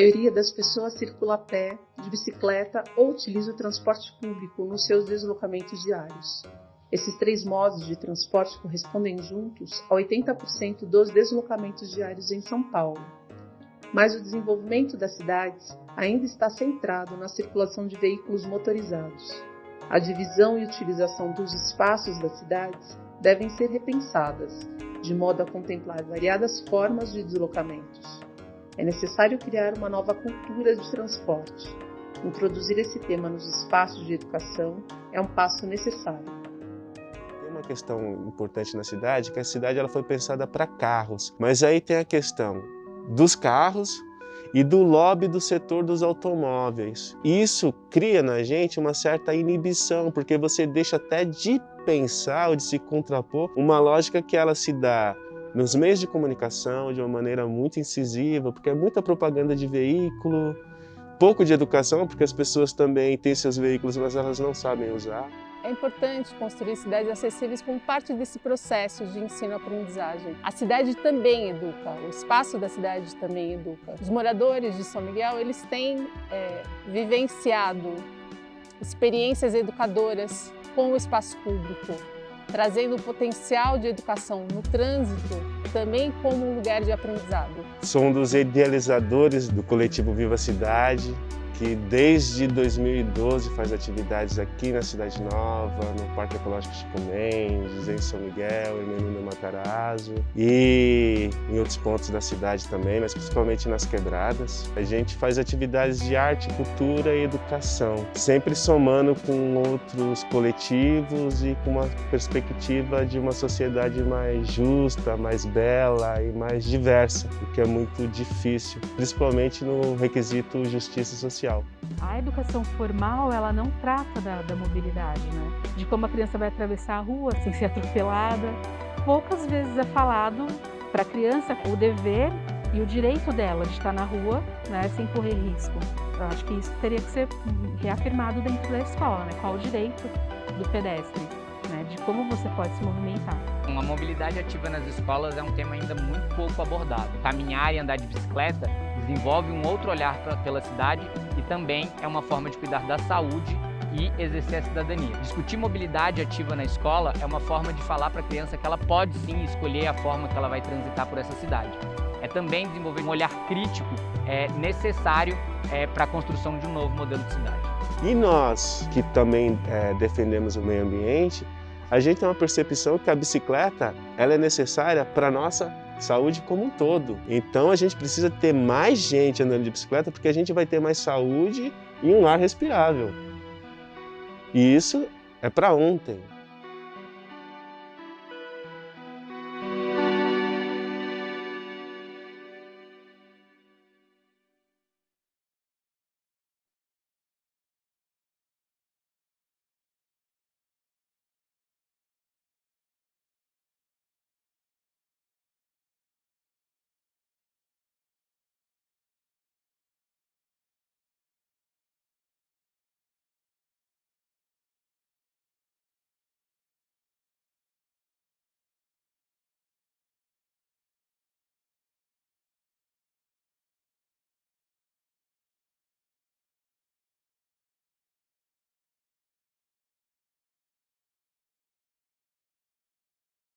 maioria das pessoas circula a pé, de bicicleta ou utiliza o transporte público nos seus deslocamentos diários. Esses três modos de transporte correspondem juntos a 80% dos deslocamentos diários em São Paulo. Mas o desenvolvimento das cidades ainda está centrado na circulação de veículos motorizados. A divisão e utilização dos espaços das cidades devem ser repensadas, de modo a contemplar variadas formas de deslocamentos. É necessário criar uma nova cultura de transporte. Introduzir esse tema nos espaços de educação é um passo necessário. Tem uma questão importante na cidade, que a cidade ela foi pensada para carros, mas aí tem a questão dos carros e do lobby do setor dos automóveis. Isso cria na gente uma certa inibição, porque você deixa até de pensar ou de se contrapor uma lógica que ela se dá nos meios de comunicação de uma maneira muito incisiva, porque é muita propaganda de veículo, pouco de educação, porque as pessoas também têm seus veículos, mas elas não sabem usar. É importante construir cidades acessíveis como parte desse processo de ensino-aprendizagem. A cidade também educa, o espaço da cidade também educa. Os moradores de São Miguel, eles têm é, vivenciado experiências educadoras com o espaço público, trazendo o potencial de educação no trânsito também como um lugar de aprendizado. Sou um dos idealizadores do coletivo Viva Cidade, que desde 2012 faz atividades aqui na Cidade Nova, no Parque Ecológico Chico Mendes, em São Miguel, em Menino Matarazzo e em outros pontos da cidade também, mas principalmente nas quebradas. A gente faz atividades de arte, cultura e educação, sempre somando com outros coletivos e com uma perspectiva de uma sociedade mais justa, mais bela e mais diversa, o que é muito difícil, principalmente no requisito justiça social social. A educação formal, ela não trata da, da mobilidade, né? De como a criança vai atravessar a rua sem ser atropelada. Poucas vezes é falado para a criança o dever e o direito dela de estar na rua né, sem correr risco. Eu acho que isso teria que ser reafirmado dentro da escola, né? Qual o direito do pedestre, né? De como você pode se movimentar. A mobilidade ativa nas escolas é um tema ainda muito pouco abordado. Caminhar e andar de bicicleta desenvolve um outro olhar pela cidade e também é uma forma de cuidar da saúde e exercer a cidadania. Discutir mobilidade ativa na escola é uma forma de falar para a criança que ela pode sim escolher a forma que ela vai transitar por essa cidade. É também desenvolver um olhar crítico é, necessário é, para a construção de um novo modelo de cidade. E nós, que também é, defendemos o meio ambiente, a gente tem uma percepção que a bicicleta ela é necessária para a nossa saúde como um todo. Então a gente precisa ter mais gente andando de bicicleta porque a gente vai ter mais saúde e um ar respirável. E isso é para ontem.